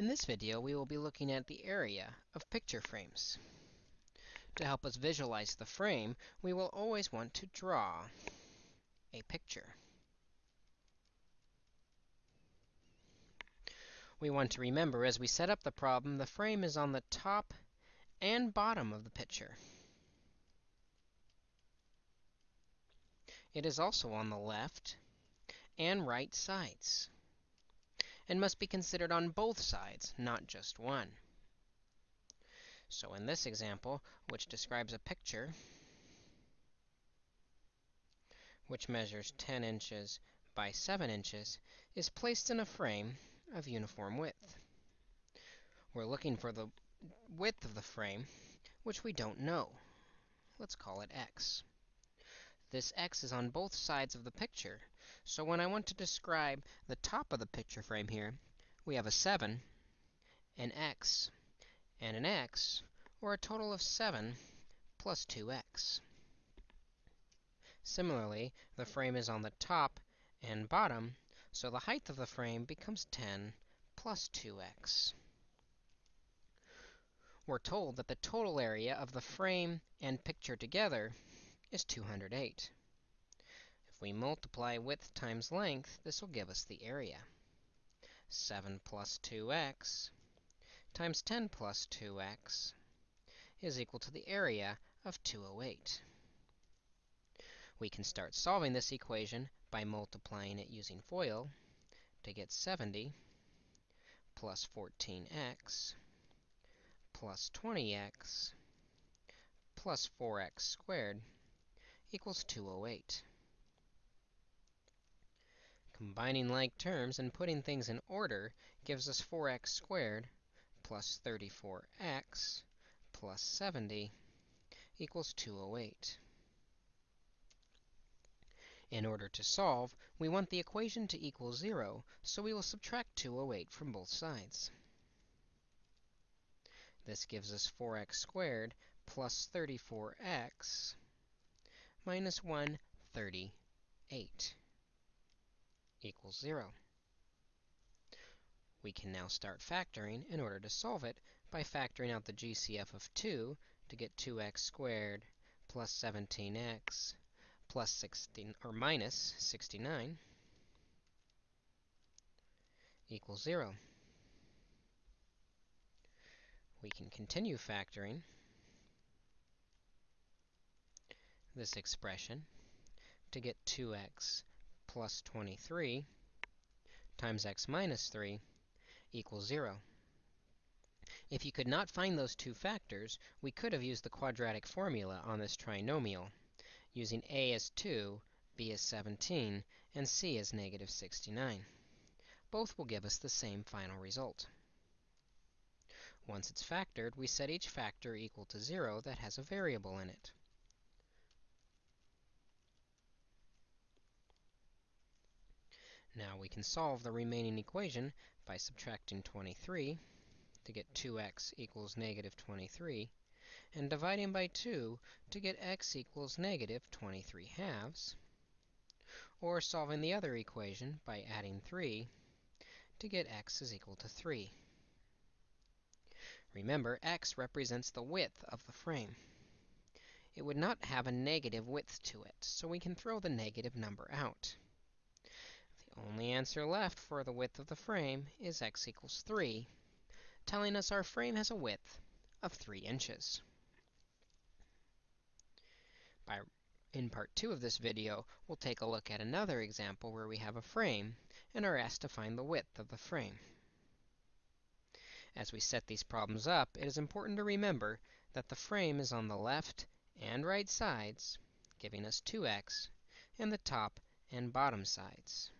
In this video, we will be looking at the area of picture frames. To help us visualize the frame, we will always want to draw a picture. We want to remember as we set up the problem, the frame is on the top and bottom of the picture. It is also on the left and right sides and must be considered on both sides, not just one. So in this example, which describes a picture which measures 10 inches by 7 inches, is placed in a frame of uniform width. We're looking for the width of the frame, which we don't know. Let's call it x. This x is on both sides of the picture, so when I want to describe the top of the picture frame here, we have a 7, an x, and an x, or a total of 7 plus 2x. Similarly, the frame is on the top and bottom, so the height of the frame becomes 10 plus 2x. We're told that the total area of the frame and picture together is 208 If we multiply width times length, this will give us the area. 7 plus 2x times 10 plus 2x is equal to the area of 208. We can start solving this equation by multiplying it using FOIL to get 70 plus 14x plus 20x plus 4x squared equals 208. Combining like terms and putting things in order gives us 4x squared plus 34x plus 70 equals 208. In order to solve, we want the equation to equal 0, so we will subtract 208 from both sides. This gives us 4x squared plus 34x minus 138 equals 0. We can now start factoring in order to solve it by factoring out the GCF of 2 to get 2x squared plus 17x plus 16 or minus 69 equals 0. We can continue factoring this expression to get 2x plus 23 times x minus 3 equals 0. If you could not find those two factors, we could have used the quadratic formula on this trinomial, using a as 2, b as 17, and c as negative 69. Both will give us the same final result. Once it's factored, we set each factor equal to 0 that has a variable in it. Now we can solve the remaining equation by subtracting 23 to get 2x equals negative 23, and dividing by 2 to get x equals negative 23 halves, or solving the other equation by adding 3 to get x is equal to 3. Remember, x represents the width of the frame. It would not have a negative width to it, so we can throw the negative number out only answer left for the width of the frame is x equals 3, telling us our frame has a width of 3 inches. By, in part 2 of this video, we'll take a look at another example where we have a frame and are asked to find the width of the frame. As we set these problems up, it is important to remember that the frame is on the left and right sides, giving us 2x, and the top and bottom sides.